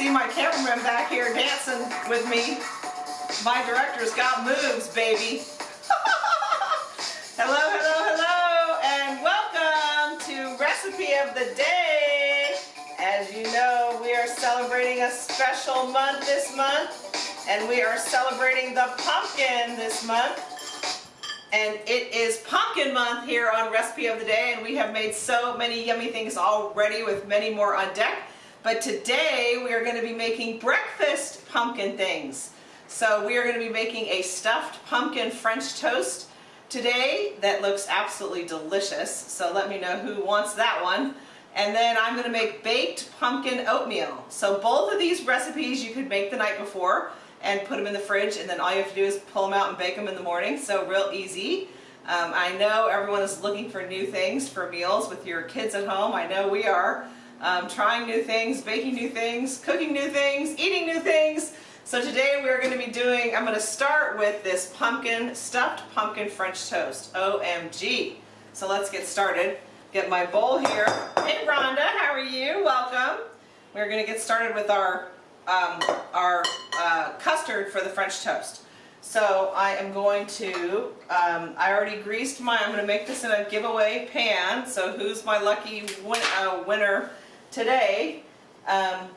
see my cameraman back here dancing with me. My director's got moves, baby. hello, hello, hello, and welcome to Recipe of the Day. As you know, we are celebrating a special month this month, and we are celebrating the pumpkin this month. And it is pumpkin month here on Recipe of the Day, and we have made so many yummy things already with many more on deck. But today we are going to be making breakfast pumpkin things. So we are going to be making a stuffed pumpkin French toast today that looks absolutely delicious. So let me know who wants that one. And then I'm going to make baked pumpkin oatmeal. So both of these recipes you could make the night before and put them in the fridge and then all you have to do is pull them out and bake them in the morning. So real easy. Um, I know everyone is looking for new things for meals with your kids at home. I know we are um, trying new things, baking new things, cooking new things, eating new things. So today we're going to be doing, I'm going to start with this pumpkin, stuffed pumpkin French toast. OMG. So let's get started. Get my bowl here. Hey Rhonda, how are you? Welcome. We're going to get started with our, um, our uh, custard for the French toast. So I am going to, um, I already greased my, I'm going to make this in a giveaway pan. So who's my lucky win, uh, winner today, um,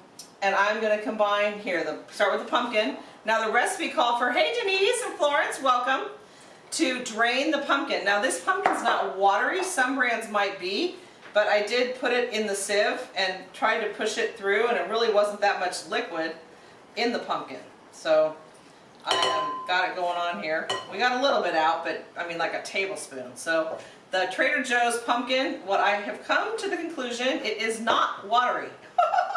and I'm going to combine here, the, start with the pumpkin. Now the recipe called for, hey Denise and Florence, welcome, to drain the pumpkin. Now this pumpkin's not watery, some brands might be, but I did put it in the sieve and tried to push it through and it really wasn't that much liquid in the pumpkin. So I um, got it going on here. We got a little bit out, but I mean like a tablespoon. So the Trader Joe's pumpkin, what I have come to the conclusion, it is not watery.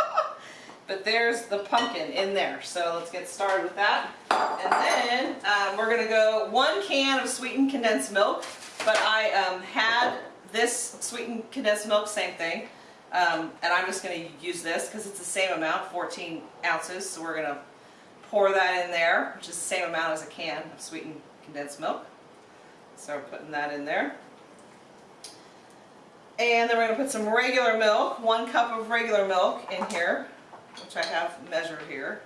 but there's the pumpkin in there. So let's get started with that. And then um, we're to go one can of sweetened condensed milk. But I um, had this sweetened condensed milk, same thing. Um, and I'm just to use this because it's the same amount, 14 ounces. So we're to pour that in there, which is the same amount as a can of sweetened condensed milk. So we're putting that in there. And then we're going to put some regular milk, one cup of regular milk in here, which I have measured here.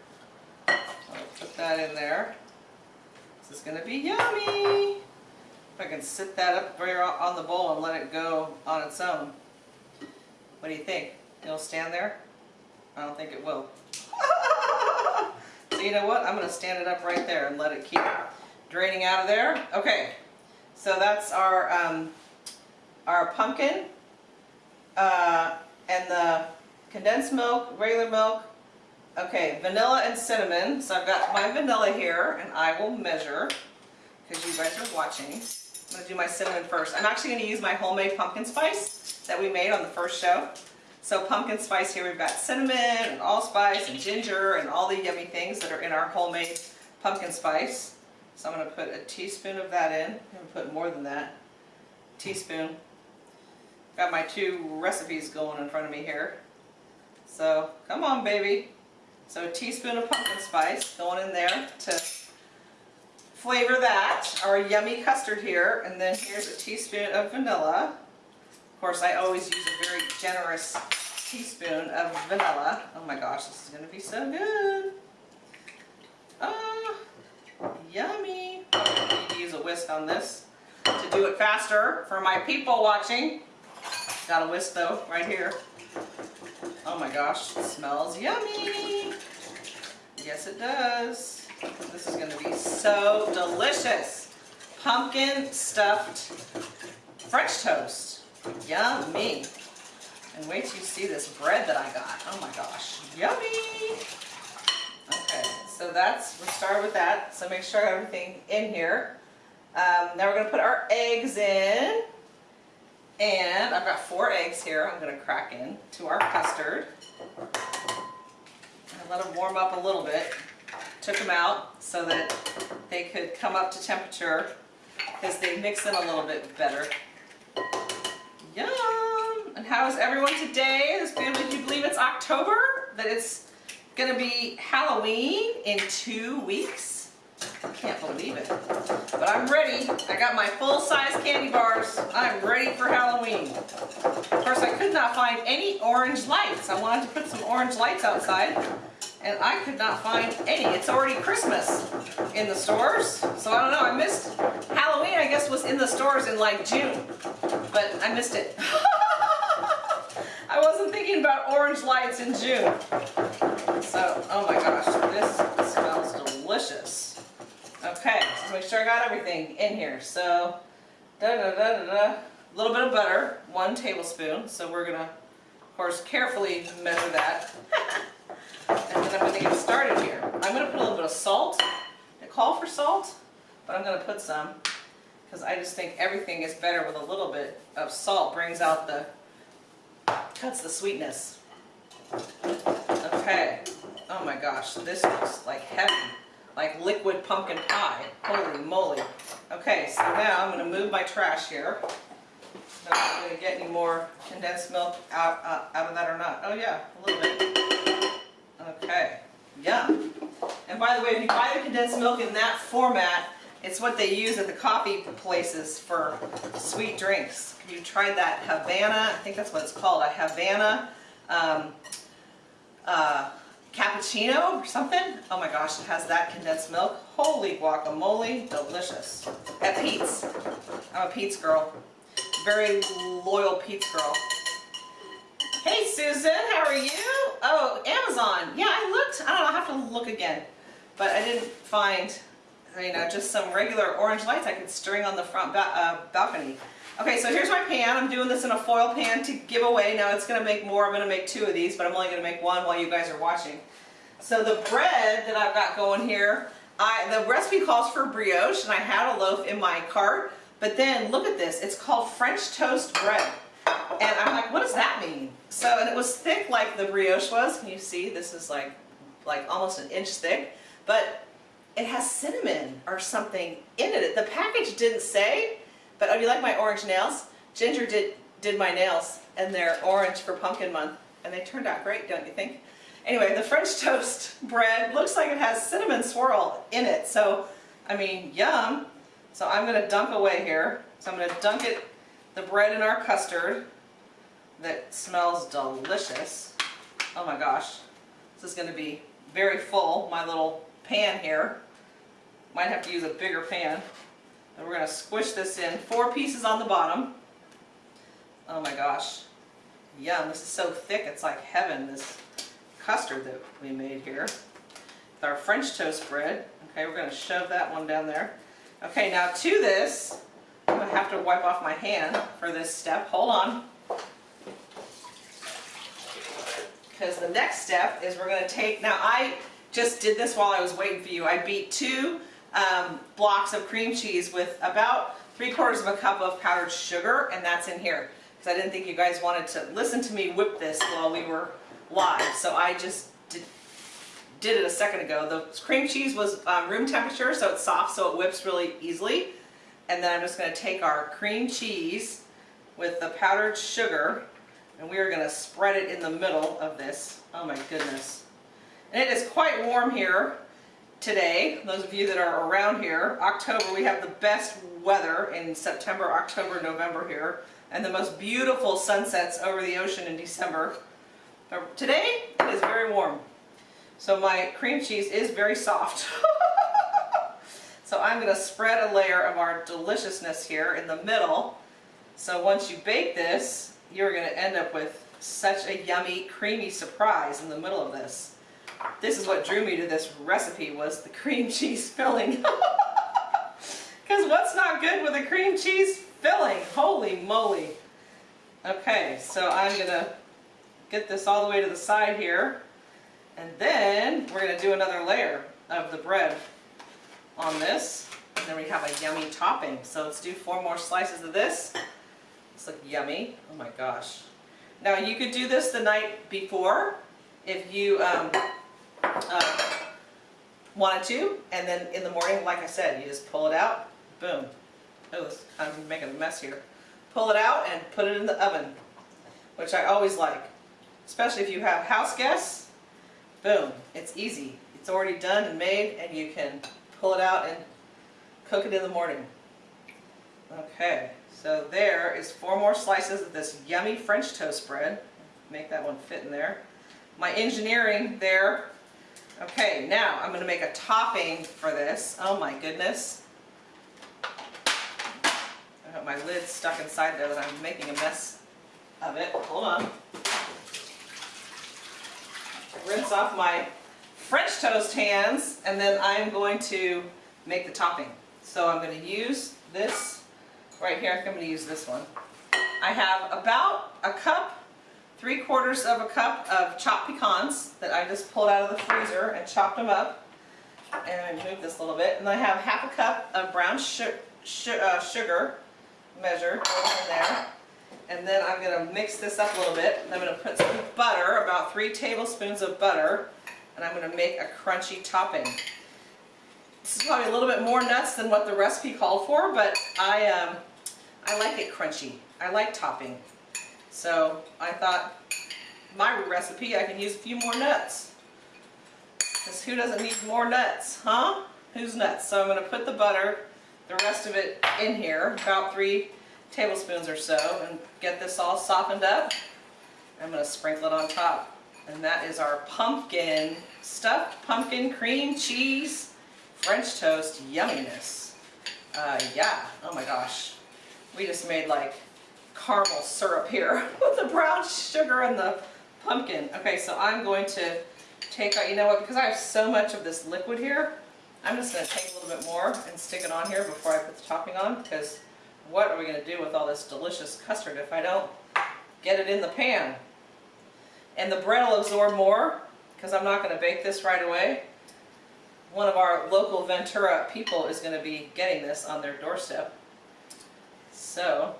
So I'll put that in there. This is going to be yummy. If I can sit that up there on the bowl and let it go on its own. What do you think? It'll stand there? I don't think it will. so you know what? I'm going to stand it up right there and let it keep draining out of there. Okay, so that's our um, our pumpkin the condensed milk, regular milk, okay, vanilla and cinnamon. So I've got my vanilla here and I will measure because you guys are watching. I'm going to do my cinnamon first. I'm actually going to use my homemade pumpkin spice that we made on the first show. So pumpkin spice here, we've got cinnamon and allspice and ginger and all the yummy things that are in our homemade pumpkin spice. So I'm going to put a teaspoon of that in. I'm going to put more than that. Teaspoon. Got my two recipes going in front of me here. So come on baby. So a teaspoon of pumpkin spice going in there to flavor that, our yummy custard here. And then here's a teaspoon of vanilla. Of course I always use a very generous teaspoon of vanilla. Oh my gosh, this is going to be so good. Oh, yummy. I need to use a whisk on this to do it faster for my people watching. Got a whisk though, right here. Oh my gosh, smells yummy. Yes it does. This is going to be so delicious. Pumpkin stuffed French toast. Yummy. And wait till you see this bread that I got. Oh my gosh, yummy. Okay, so that's, we'll start with that. So make sure everything in here. Um, now we're going to put our eggs in. And I've got four eggs here I'm going to crack in to our custard. And let them warm up a little bit. Took them out so that they could come up to temperature because they mix in a little bit better. Yum! And how is everyone today? This beautiful, do you believe it's October? That it's going to be Halloween in two weeks? I can't believe it. But I'm ready. I got my full-size candy bars. I'm ready for Halloween. Of course, I could not find any orange lights. I wanted to put some orange lights outside, and I could not find any. It's already Christmas in the stores, so I don't know. I missed Halloween. I guess was in the stores in like June, but I missed it. I wasn't thinking about orange lights in June. So, oh my gosh, this smells delicious. Okay, so make sure I got everything in here. So, da da da da da. A little bit of butter, one tablespoon. So we're gonna, of course, carefully measure that. and then I'm gonna get started here. I'm gonna put a little bit of salt. I call for salt, but I'm gonna put some because I just think everything is better with a little bit of salt. Brings out the, cuts the sweetness. Okay. Oh my gosh, this looks like heavy, like liquid pumpkin pie. Holy moly. Okay, so now I'm gonna move my trash here. Not gonna get any more condensed milk out, uh, out of that or not. Oh yeah, a little bit. Okay, yum. And by the way, if you buy the condensed milk in that format, it's what they use at the coffee places for sweet drinks. You tried that Havana, I think that's what it's called, a Havana um, uh, cappuccino or something. Oh my gosh, it has that condensed milk. Holy guacamole, delicious. At Peet's. I'm a Peet's girl. Very loyal Peet's girl. Hey Susan, how are you? Oh, Amazon. Yeah, I looked. I don't know, I'll have to look again. But I didn't find, you know, just some regular orange lights I could string on the front ba uh, balcony. Okay, so here's my pan. I'm doing this in a foil pan to give away. Now it's going to make more. I'm going to make two of these, but I'm only going to make one while you guys are watching. So the bread that I've got going here, I, the recipe calls for brioche, and I had a loaf in my cart. But then look at this. It's called French toast bread. And I'm like, what does that mean? So, and it was thick like the brioche was. Can you see? This is like, like almost an inch thick. But it has cinnamon or something in it. The package didn't say, but oh, you like my orange nails? Ginger did, did my nails, and they're orange for pumpkin month, and they turned out great, don't you think? Anyway, the French toast bread looks like it has cinnamon swirl in it, so, I mean, yum. So I'm going to dunk away here. So I'm going to dunk it, the bread in our custard that smells delicious. Oh my gosh, this is going to be very full, my little pan here. Might have to use a bigger pan. And we're going to squish this in. Four pieces on the bottom. Oh my gosh. Yum. This is so thick. It's like heaven, this custard that we made here. With our French toast bread. Okay, we're going to shove that one down there. Okay, now to this, I'm going to have to wipe off my hand for this step. Hold on. Because the next step is we're going to take, now I just did this while I was waiting for you. I beat two um, blocks of cream cheese with about three quarters of a cup of powdered sugar, and that's in here. Because I didn't think you guys wanted to listen to me whip this while we were live, so I just did, did it a second ago. The cream cheese was um, room temperature, so it's soft, so it whips really easily. And then I'm just going to take our cream cheese with the powdered sugar, and we are going to spread it in the middle of this. Oh my goodness. And it is quite warm here today, those of you that are around here, October, we have the best weather in September, October, November here, and the most beautiful sunsets over the ocean in December. But today, it is very warm. So my cream cheese is very soft. so I'm going to spread a layer of our deliciousness here in the middle. So once you bake this, you're going to end up with such a yummy, creamy surprise in the middle of this. This is what drew me to this recipe was the cream cheese filling. Because what's not good with a cream cheese filling? Holy moly. Okay, so I'm going to get this all the way to the side here. And then we're going to do another layer of the bread on this. And then we have a yummy topping. So let's do four more slices of this. This look yummy. Oh my gosh. Now you could do this the night before if you um, uh, wanted to, and then in the morning, like I said, you just pull it out, boom. Oh, I'm making a mess here. Pull it out and put it in the oven, which I always like, especially if you have house guests. Boom, it's easy. It's already done and made, and you can pull it out and cook it in the morning. Okay, so there is four more slices of this yummy French toast bread. Make that one fit in there. My engineering there Okay, now I'm gonna make a topping for this. Oh my goodness. I got my lid stuck inside there that I'm making a mess of it. Hold on. Rinse off my French toast hands and then I'm going to make the topping. So I'm going to use this right here. I'm going to use this one. I have about a cup, three quarters of a cup of chopped pecans that I just pulled out of the freezer and chopped them up. And I move this a little bit. And I have half a cup of brown uh, sugar measured in there. And then I'm going to mix this up a little bit. And I'm going to put some butter, about three tablespoons of butter. And I'm going to make a crunchy topping. This is probably a little bit more nuts than what the recipe called for, but I, um, I like it crunchy. I like topping. So I thought my recipe, I can use a few more nuts. Because who doesn't need more nuts, huh? Who's nuts? So I'm going to put the butter, the rest of it in here, about three tablespoons or so, and get this all softened up. I'm going to sprinkle it on top. And that is our pumpkin, stuffed pumpkin cream cheese French toast yumminess. Uh, yeah, oh my gosh. We just made like caramel syrup here with the brown sugar and the pumpkin. Okay, so I'm going to take out, you know what, because I have so much of this liquid here, I'm just going to take a little bit more and stick it on here before I put the topping on, because what are we going to do with all this delicious custard if I don't get it in the pan? And the bread will absorb more, because I'm not going to bake this right away one of our local Ventura people is going to be getting this on their doorstep. So,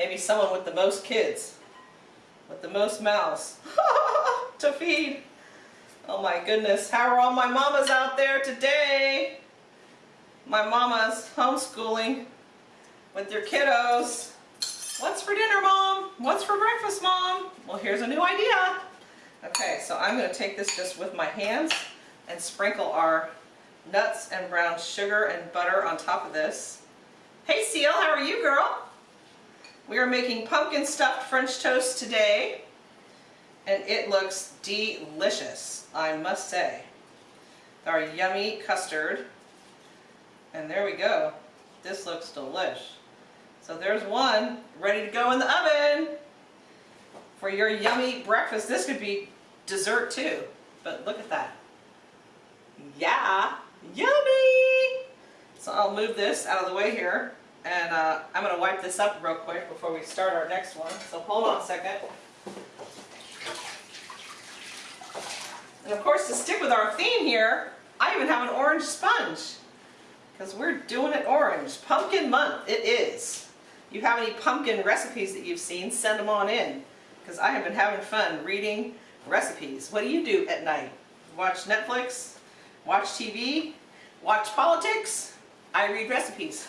maybe someone with the most kids, with the most mouths to feed. Oh my goodness, how are all my mamas out there today? My mamas homeschooling with their kiddos. What's for dinner, Mom? What's for breakfast, Mom? Well, here's a new idea. Okay, so I'm going to take this just with my hands and sprinkle our nuts and brown sugar and butter on top of this. Hey Seal, how are you girl? We are making pumpkin stuffed French toast today and it looks delicious, I must say. Our yummy custard and there we go. This looks delish. So there's one ready to go in the oven for your yummy breakfast. This could be dessert too, but look at that. Yeah, yummy! So I'll move this out of the way here and uh, I'm going to wipe this up real quick before we start our next one. So hold on a second. And of course to stick with our theme here, I even have an orange sponge because we're doing it orange. Pumpkin month, it is. You have any pumpkin recipes that you've seen, send them on in because I have been having fun reading recipes. What do you do at night? Watch Netflix? watch TV, watch politics, I read recipes.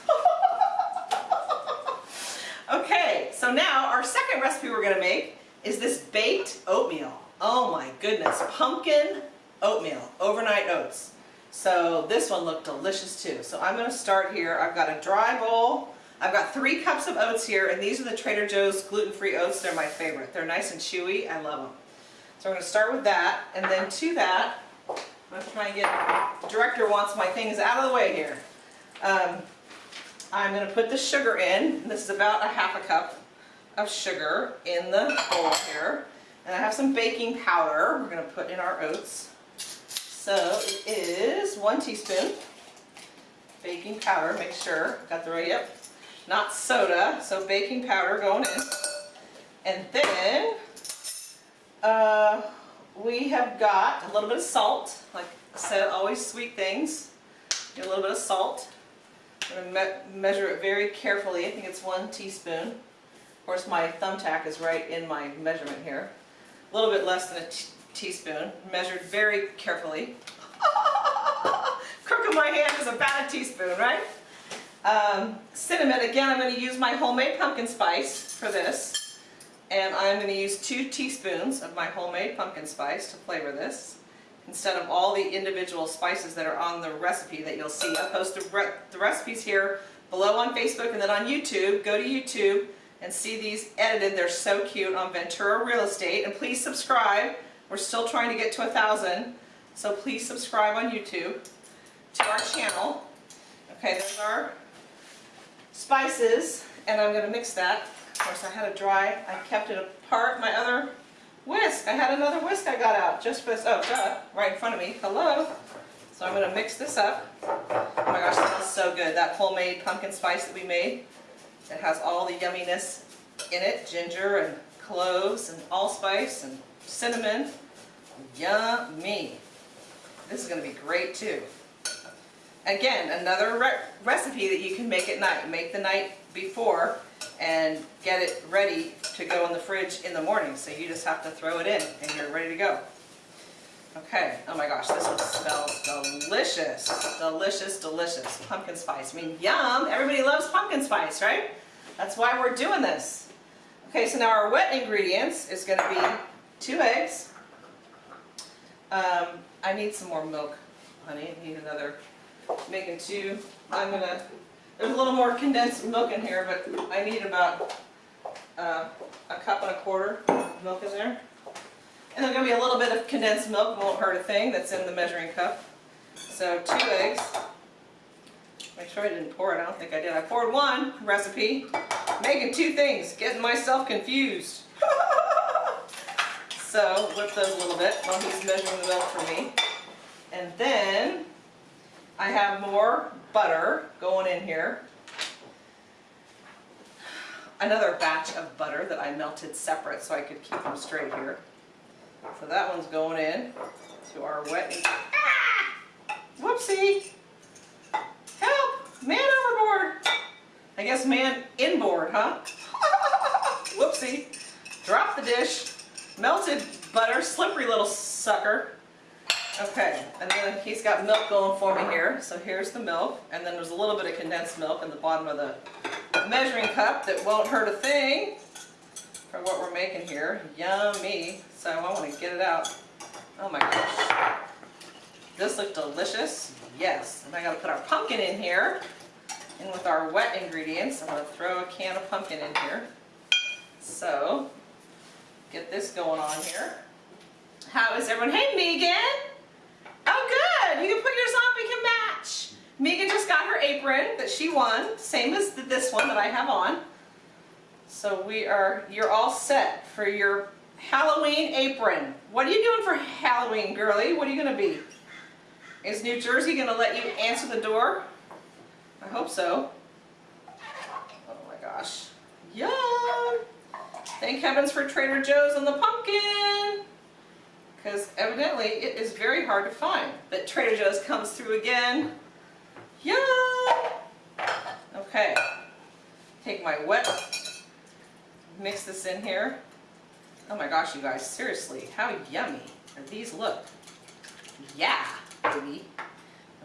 okay, so now our second recipe we're going to make is this baked oatmeal. Oh my goodness, pumpkin oatmeal, overnight oats. So this one looked delicious too. So I'm going to start here. I've got a dry bowl. I've got three cups of oats here, and these are the Trader Joe's gluten-free oats. They're my favorite. They're nice and chewy. I love them. So I'm going to start with that, and then to that, I'm going to try and get, the director wants my things out of the way here. Um, I'm going to put the sugar in. This is about a half a cup of sugar in the bowl here. And I have some baking powder we're going to put in our oats. So it is one teaspoon baking powder, make sure, got the right, yep, not soda, so baking powder going in. And then uh, we have got a little bit of salt. Like I said, always sweet things. Get a little bit of salt. I'm going to me measure it very carefully. I think it's one teaspoon. Of course, my thumbtack is right in my measurement here. A little bit less than a teaspoon. Measured very carefully. Crook of my hand is about a teaspoon, right? Um, cinnamon, again, I'm going to use my homemade pumpkin spice for this. And I'm going to use two teaspoons of my homemade pumpkin spice to flavor this instead of all the individual spices that are on the recipe that you'll see. I'll post the, re the recipes here below on Facebook and then on YouTube. Go to YouTube and see these edited. They're so cute on Ventura Real Estate. And please subscribe. We're still trying to get to a thousand. So please subscribe on YouTube to our channel. Okay, there's our spices, and I'm gonna mix that. Of course, I had it dry. I kept it apart. My other whisk, I had another whisk I got out just for this. Oh, duh, right in front of me. Hello. So I'm gonna mix this up. Oh my gosh, smells so good. That homemade pumpkin spice that we made. It has all the yumminess in it, ginger and cloves and allspice and cinnamon. Yummy. This is gonna be great too. Again, another re recipe that you can make at night. Make the night before and get it ready to go in the fridge in the morning. So you just have to throw it in and you're ready to go. Okay, oh my gosh, this one smells delicious. Delicious, delicious. Pumpkin spice. I mean, yum! Everybody loves pumpkin spice, right? That's why we're doing this. Okay, so now our wet ingredients is going to be two eggs. Um, I need some more milk, honey. I need another, making two. I'm going to, there's a little more condensed milk in here, but I need about uh, a cup and a quarter of milk in there. And there's going to be a little bit of condensed milk, won't hurt a thing, that's in the measuring cup. So two eggs. Make sure I didn't pour it, I don't think I did. I poured one recipe, making two things, getting myself confused. so whip those a little bit while he's measuring the milk for me. And then I have more butter going in here. Another batch of butter that I melted separate so I could keep them straight here. So that one's going in to our wet. Ah! Whoopsie! Man overboard! I guess man inboard, huh? Whoopsie! Drop the dish. Melted butter, slippery little sucker. Okay, and then he's got milk going for me here. So here's the milk, and then there's a little bit of condensed milk in the bottom of the measuring cup that won't hurt a thing for what we're making here. Yummy. So I want to get it out. Oh my gosh. This looks delicious. Yes. And I got to put our pumpkin in here. And with our wet ingredients, I'm to throw a can of pumpkin in here. So, get this going on here. How is everyone? Hey, Megan. Oh, good. You can put yours on. We can match. Megan just got her apron that she won. Same as this one that I have on. So we are, you're all set for your Halloween apron. What are you doing for Halloween, girly? What are you going to be? Is New Jersey going to let you answer the door? I hope so. Oh my gosh. Yum! Thank heavens for Trader Joe's and the pumpkin! Because evidently it is very hard to find. But Trader Joe's comes through again. Yum! Okay. Take my wet, mix this in here. Oh my gosh, you guys, seriously, how yummy these look? Yeah, baby.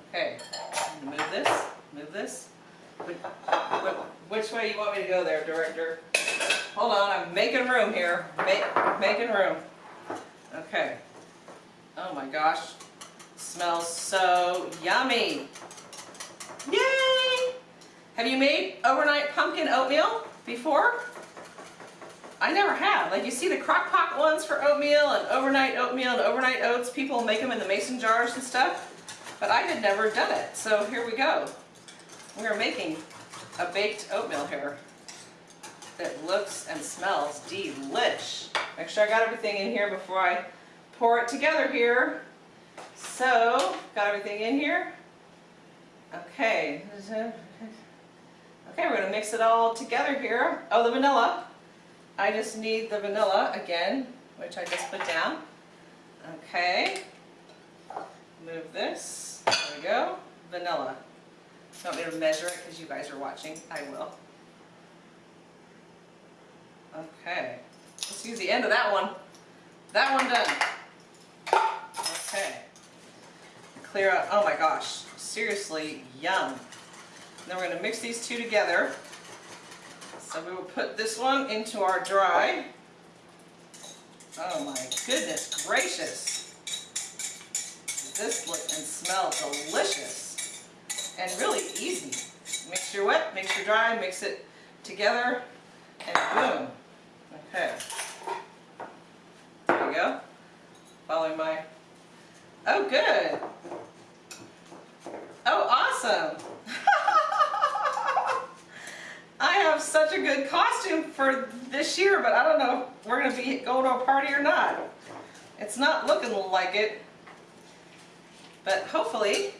Okay, move this, move this. Which way you want me to go there, director? Hold on, I'm making room here. Make, making room. Okay. Oh my gosh. Smells so yummy. Yay! Have you made overnight pumpkin oatmeal before? I never have. Like you see the crock pot ones for oatmeal and overnight oatmeal and overnight oats. People make them in the mason jars and stuff. But I had never done it. So here we go. We are making a baked oatmeal here that looks and smells delish. Make sure I got everything in here before I pour it together here. So, got everything in here. Okay. Okay, we're going to mix it all together here. Oh, the vanilla. I just need the vanilla again, which I just put down. Okay. Move this. There we go. Vanilla. Don't need to measure it because you guys are watching? I will. Okay. Let's use the end of that one. That one done. Okay. Clear out. Oh my gosh. Seriously, yum. Then we're going to mix these two together. So we will put this one into our dry. Oh my goodness gracious. This looks and smells delicious and really easy. Mix your wet, mix your dry, mix it together, and boom. Okay. There you go. Following my... Oh, good. Oh, awesome. I have such a good costume for this year, but I don't know if we're going to be going to a party or not. It's not looking like it. But hopefully,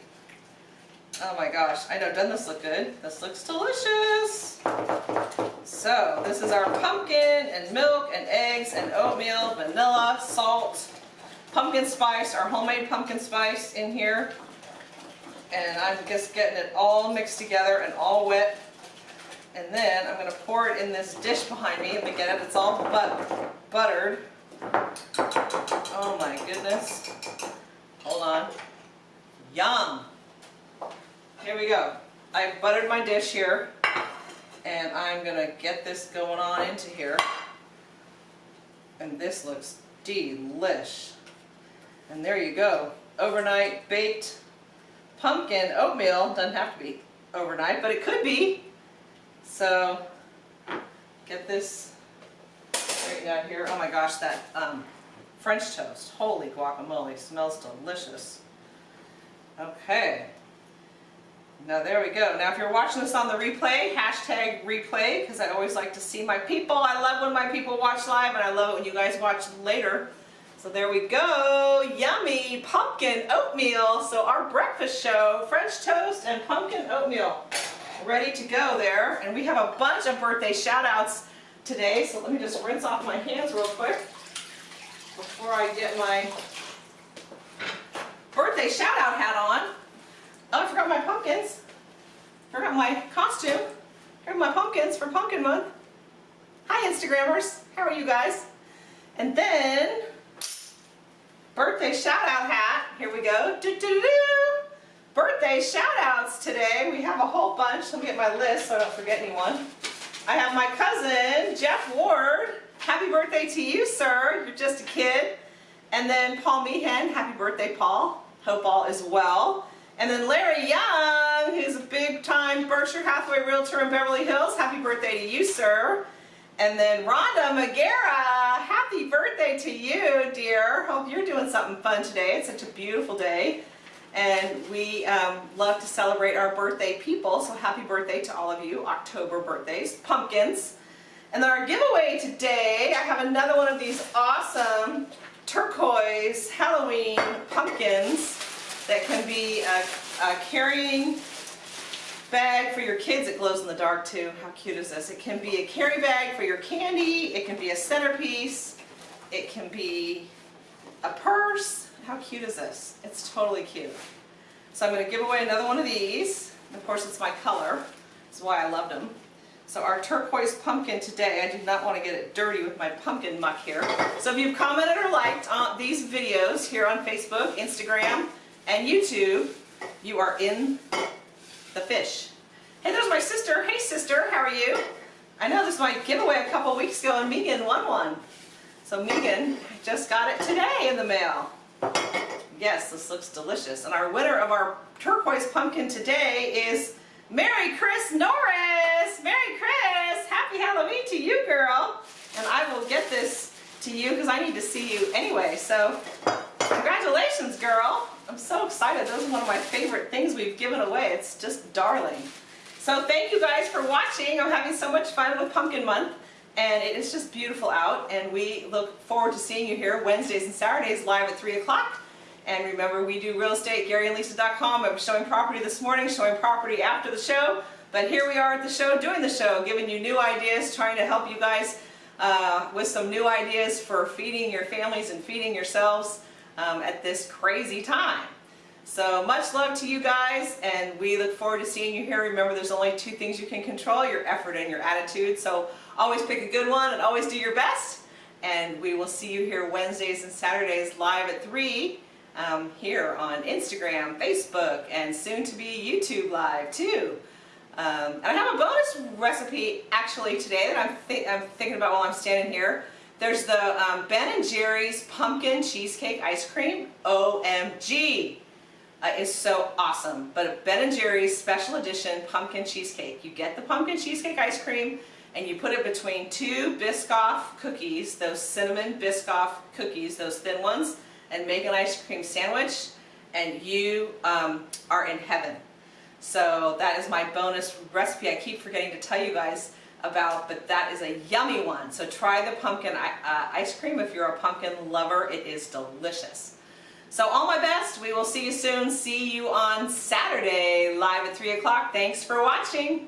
oh my gosh, I know, doesn't this look good? This looks delicious. So this is our pumpkin and milk and eggs and oatmeal, vanilla, salt, pumpkin spice, our homemade pumpkin spice in here. And I'm just getting it all mixed together and all wet and then I'm going to pour it in this dish behind me. And it. It's all but buttered. Oh my goodness. Hold on. Yum. Here we go. I buttered my dish here. And I'm going to get this going on into here. And this looks delish. And there you go. Overnight baked pumpkin oatmeal. Doesn't have to be overnight, but it could be. So get this straightened out here. Oh my gosh, that um, French toast. Holy guacamole, smells delicious. Okay. Now there we go. Now if you're watching this on the replay, hashtag replay, because I always like to see my people. I love when my people watch live, and I love it when you guys watch later. So there we go, yummy pumpkin oatmeal. So our breakfast show, French toast and pumpkin oatmeal, ready to go there. And we have a bunch of birthday shout outs today. So let me just rinse off my hands real quick before I get my birthday shout out hat on. Oh, I forgot my pumpkins. Forgot my costume. Here are my pumpkins for pumpkin month. Hi Instagrammers, how are you guys? And then birthday shout out hat. Here we go. Doo -doo -doo birthday shout outs today. We have a whole bunch. Let me get my list so I don't forget anyone. I have my cousin, Jeff Ward. Happy birthday to you, sir. You're just a kid. And then Paul Meehan. Happy birthday, Paul. Hope all is well. And then Larry Young, who's a big time Berkshire Hathaway realtor in Beverly Hills. Happy birthday to you, sir. And then Rhonda Magera, happy birthday to you, dear. Hope you're doing something fun today. It's such a beautiful day. And we um, love to celebrate our birthday people, so happy birthday to all of you, October birthdays, pumpkins. And then our giveaway today, I have another one of these awesome turquoise Halloween pumpkins that can be a, a carrying bag for your kids. It glows in the dark too. How cute is this? It can be a carry bag for your candy. It can be a centerpiece. It can be cute is this? It's totally cute. So I'm going to give away another one of these. Of course, it's my color. That's why I loved them. So our turquoise pumpkin today, I did not want to get it dirty with my pumpkin muck here. So if you've commented or liked on these videos here on Facebook, Instagram, and YouTube, you are in the fish. Hey, there's my sister. Hey, sister, how are you? I know this was my giveaway a couple weeks ago and Megan won one. So Megan just got it today in the mail. Yes, this looks delicious. And our winner of our turquoise pumpkin today is Mary Chris Norris. Mary Chris, happy Halloween to you, girl. And I will get this to you because I need to see you anyway. So congratulations, girl. I'm so excited. This is one of my favorite things we've given away. It's just darling. So thank you guys for watching. I'm having so much fun with Pumpkin Month. And it is just beautiful out. And we look forward to seeing you here Wednesdays and Saturdays live at 3 o'clock. And remember, we do real estate, GaryandLisa.com. I'm showing property this morning, showing property after the show. But here we are at the show, doing the show, giving you new ideas, trying to help you guys uh, with some new ideas for feeding your families and feeding yourselves um, at this crazy time. So much love to you guys and we look forward to seeing you here. Remember there's only two things you can control, your effort and your attitude. So always pick a good one and always do your best. And we will see you here Wednesdays and Saturdays live at 3 um, here on Instagram, Facebook, and soon to be YouTube live too. Um, and I have a bonus recipe actually today that I'm, th I'm thinking about while I'm standing here. There's the um, Ben & Jerry's Pumpkin Cheesecake Ice Cream. OMG! Uh, is so awesome. But Ben & Jerry's Special Edition Pumpkin Cheesecake. You get the pumpkin cheesecake ice cream and you put it between two Biscoff cookies, those cinnamon Biscoff cookies, those thin ones, and make an ice cream sandwich and you um, are in heaven. So that is my bonus recipe. I keep forgetting to tell you guys about, but that is a yummy one. So try the pumpkin uh, ice cream if you're a pumpkin lover. It is delicious. So all my best. We will see you soon. See you on Saturday live at 3 o'clock. Thanks for watching.